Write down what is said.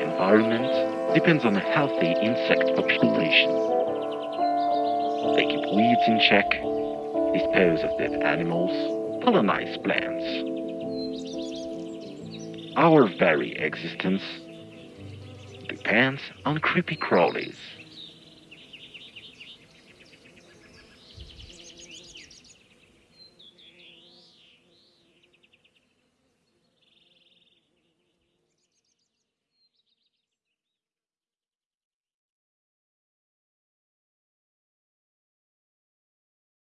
Environment depends on a healthy insect population. They keep weeds in check, dispose of dead animals, colonize plants. Our very existence depends on creepy crawlies.